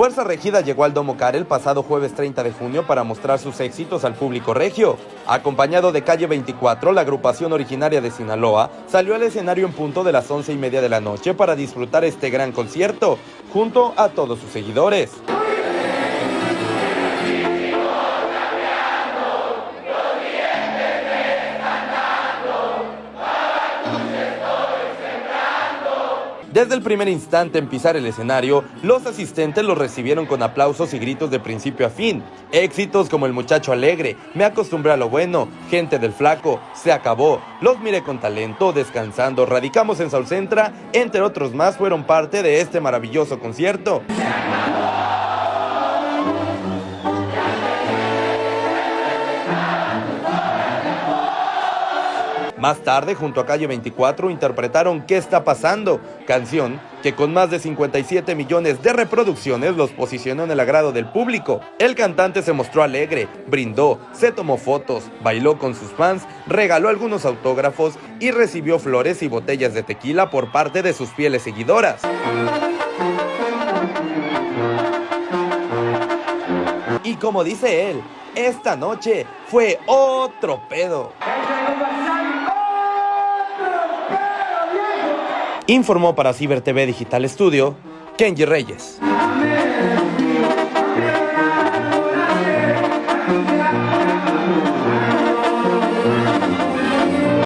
Fuerza Regida llegó al Domo Car el pasado jueves 30 de junio para mostrar sus éxitos al público regio. Acompañado de Calle 24, la agrupación originaria de Sinaloa salió al escenario en punto de las once y media de la noche para disfrutar este gran concierto, junto a todos sus seguidores. Desde el primer instante en pisar el escenario, los asistentes los recibieron con aplausos y gritos de principio a fin. Éxitos como El Muchacho Alegre, Me acostumbré a lo bueno, Gente del Flaco, Se acabó, Los miré con talento, Descansando, Radicamos en Centra, entre otros más, fueron parte de este maravilloso concierto. Más tarde, junto a Calle 24, interpretaron ¿Qué está pasando? Canción que con más de 57 millones de reproducciones los posicionó en el agrado del público. El cantante se mostró alegre, brindó, se tomó fotos, bailó con sus fans, regaló algunos autógrafos y recibió flores y botellas de tequila por parte de sus fieles seguidoras. Y como dice él, esta noche fue otro pedo. Informó para Ciber TV Digital Studio, Kenji Reyes.